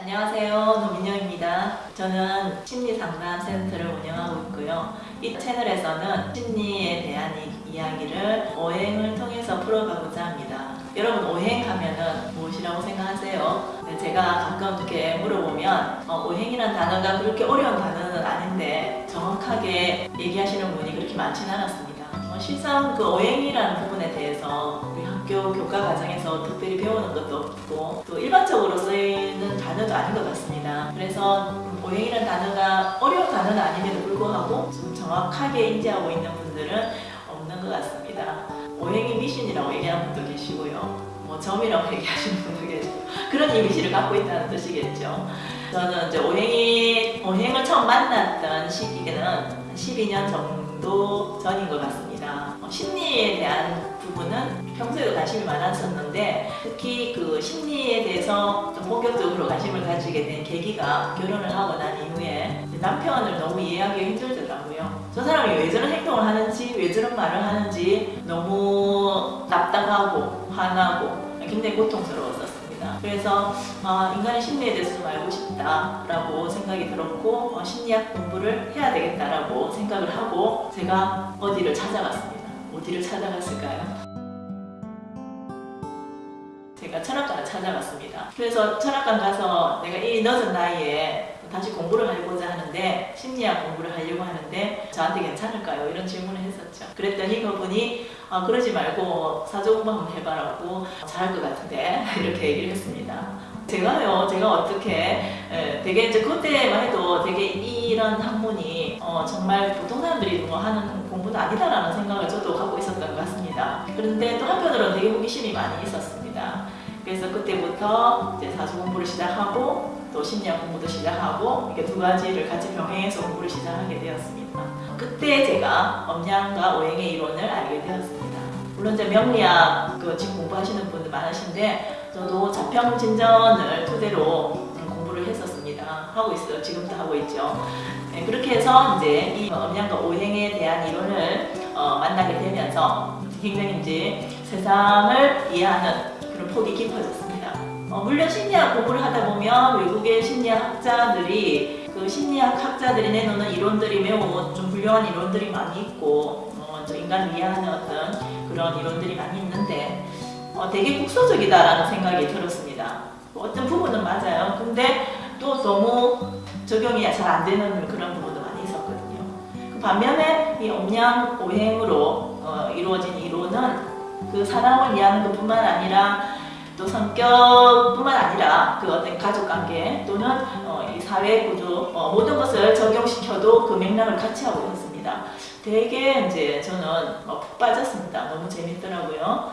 안녕하세요. 노민영입니다. 저는 심리상담센터를 운영하고 있고요. 이 채널에서는 심리에 대한 이, 이야기를 오행을 통해서 풀어가고자 합니다. 여러분 오행하면은 무엇이라고 생각하세요? 네, 제가 가끔 이렇게 물어보면 어, 오행이라는 단어가 그렇게 어려운 단어는 아닌데 정확하게 얘기하시는 분이 그렇게 많지는 않았습니다 어, 실상 그 오행이라는 부분에 대해서 우리 학교 교과 과정에서 특별히 배우는 것도 없고 또 일반적으로 쓰이는 단어도 아닌 것 같습니다. 그래서 오행이라는 단어가 어려운 단어는 아님에도 불구하고 좀 정확하게 인지하고 있는 분들은 없는 것 같습니다. 오행이 미신이라고 얘기하는 분도 계시고요. 뭐 점이라고 얘기하시는 분도 계시고 그런 이미지를 갖고 있다는 뜻이겠죠. 저는 이제 오행이 오행을 처음 만났던 시기는 12년 정도 전인 것 같습니다. 어, 심리에 대한 부분은 평소에도 관심이 많았었는데 특히 그 심리에 대해서 좀 본격적으로 관심을 가지게 된 계기가 결혼을 하고 난 이후에 남편을 너무 이해하기 힘들더라고요. 저 사람이 왜 저런 행동을 하는지 왜 저런 말을 하는지 너무 답답하고 화나고 굉장히 고통스러웠었습니다. 그래서 어, 인간의 심리에 대해서 좀 알고 싶다라고 생각이 들었고 어, 심리학 공부를 해야 되겠다라고 생각을 하고 제가 어디를 찾아갔습니다. 어디를 찾아갔을까요? 제가 철학관을 찾아갔습니다. 그래서 철학관 가서 내가 이 늦은 나이에 다시 공부를 하고자 하는데 심리학 공부를 하려고 하는데 저한테 괜찮을까요? 이런 질문을 했었죠. 그랬더니 그분이 아, 그러지 말고 사조 공부 한번 해봐라고 잘할 것 같은데 이렇게 얘기를 했습니다. 제가요, 제가 어떻게 에, 되게 이제 그때만 해도 되게 이런 학문이 어, 정말 보통 사람들이 뭐 하는 공부는 아니다라는 생각을 저도 갖고 있었던 것 같습니다. 그런데 또 한편으로는 되게 호기심이 많이 있었습니다. 그래서 그때부터 이제 사주 공부를 시작하고 또 심리학 공부도 시작하고 이렇게 두 가지를 같이 병행해서 공부를 시작하게 되었습니다. 그때 제가 엄양과 오행의 이론을 알게 되었습니다. 물론 이제 명리학 그 지금 공부하시는 분들 많으신데 저도 자평 진전을 토대로 공부를 했었습니다. 하고 있어요. 지금도 하고 있죠. 네, 그렇게 해서 이제 이 엄양과 오행에 대한 이론을 어, 만나게 되면서 굉장히 이제 세상을 이해하는 그런 폭이 깊어졌습니다. 어, 물론 심리학 공부를 하다 보면 외국의 심리학자들이 그 심리학 학자들이 내놓는 이론들이 매우 좀 훌륭한 이론들이 많이 있고 어, 저 인간을 이해하는 어떤 그런 이론들이 많이 있는데 어, 되게 국소적이다라는 생각이 들었습니다. 어떤 부분은 맞아요. 근데 또 너무 적용이 잘 안 되는 그런 부분도 많이 있었거든요. 그 반면에 이 om양 오행으로 어, 이루어진 이론은 그 사람을 이해하는 것뿐만 아니라 또 성격뿐만 아니라 그 어떤 가족관계 또는 어, 이 사회 구조 어, 모든 것을 적용시켜도 그 맥락을 같이 하고 있었습니다. 되게 이제 저는 어, 푹 빠졌습니다. 너무 재밌더라고요.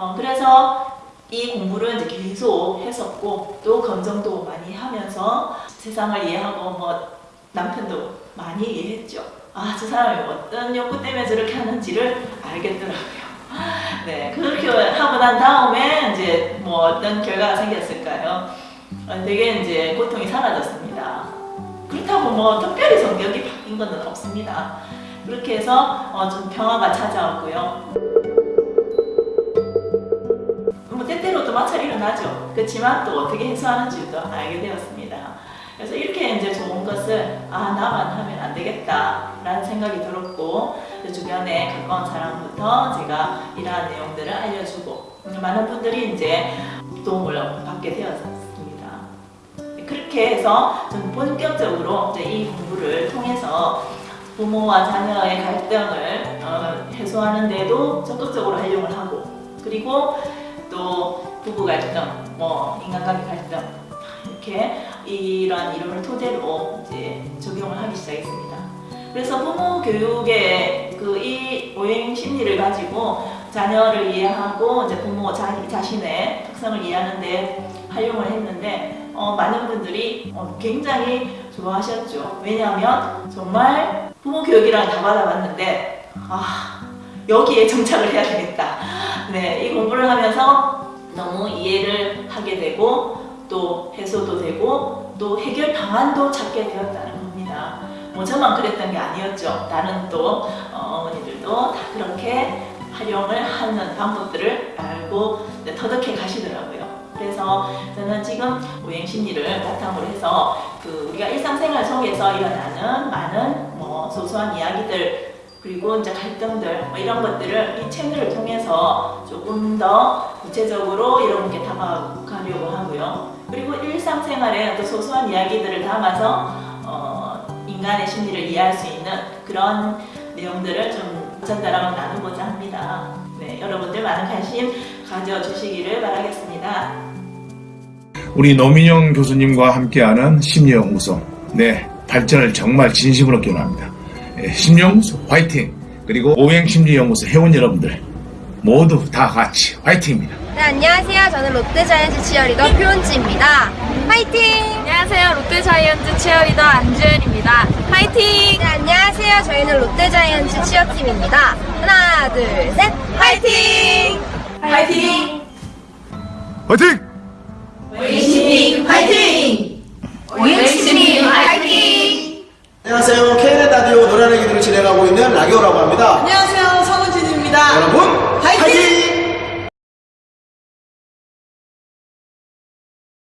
어, 그래서 이 공부를 이제 계속 했었고 또 검정도 많이 하면서 세상을 이해하고 뭐 남편도 많이 이해했죠. 아 저 사람이 어떤 욕구 때문에 저렇게 하는지를 알겠더라고요. 네 그렇게 하고 난 다음에 이제 뭐 어떤 결과가 생겼을까요? 어, 되게 이제 고통이 사라졌습니다. 그렇다고 뭐 특별히 성격이 바뀐 건 없습니다. 그렇게 해서 어, 좀 평화가 찾아왔고요. 마찰이 일어나죠. 그렇지만 또 어떻게 해소하는지도 알게 되었습니다. 그래서 이렇게 이제 좋은 것을 아 나만 하면 안 되겠다 라는 생각이 들었고 주변에 가까운 사람부터 제가 이러한 내용들을 알려주고 많은 분들이 이제 도움을 받게 되었습니다. 그렇게 해서 저는 본격적으로 이제 이 공부를 통해서 부모와 자녀의 갈등을 어, 해소하는 데도 적극적으로 활용을 하고 그리고 또 부부 갈등, 뭐 인간관계 갈등 이렇게 이런 이론을 토대로 이제 적용을 하기 시작했습니다. 그래서 부모 교육의 그 이 오행 심리를 가지고 자녀를 이해하고 이제 부모 자, 자신의 특성을 이해하는데 활용을 했는데 어, 많은 분들이 어, 굉장히 좋아하셨죠. 왜냐하면 정말 부모 교육이랑 다 받아봤는데 아 여기에 정착을 해야 되겠다. 네, 이 공부를 하면서 너무 이해를 하게 되고 또 해소도 되고 또 해결 방안도 찾게 되었다는 겁니다. 뭐 저만 그랬던 게 아니었죠. 다른 또 어머니들도 다 그렇게 활용을 하는 방법들을 알고 터득해 가시더라고요. 그래서 저는 지금 오행 심리를 바탕으로 해서 그 우리가 일상생활 속에서 일어나는 많은 뭐 소소한 이야기들 그리고 이제 갈등들 뭐 이런 것들을 이 채널을 통해서 조금 더 구체적으로 여러분께 담아가려고 하고요. 그리고 일상생활에 또 소소한 이야기들을 담아서 어, 인간의 심리를 이해할 수 있는 그런 내용들을 좀 전달하고 나누고자 합니다. 네, 여러분들 많은 관심 가져주시기를 바라겠습니다. 우리 노민영 교수님과 함께하는 심리연구소 네 발전을 정말 진심으로 기원합니다. 예, 심리연구소 화이팅! 그리고 오행심리연구소 회원 여러분들 모두 다 같이 화이팅입니다. 네, 안녕하세요. 저는 롯데자이언츠 치어리더 표은지입니다. 파이팅! 안녕하세요. 롯데자이언츠 치어리더 안주현입니다. 파이팅! 네, 안녕하세요. 저희는 롯데자이언츠 치어팀입니다. 하나, 둘, 셋, 파이팅! 화이팅! 화이팅! 오행심리 화이팅! 오행심리 화이팅! 라기오라고 합니다. 안녕하세요.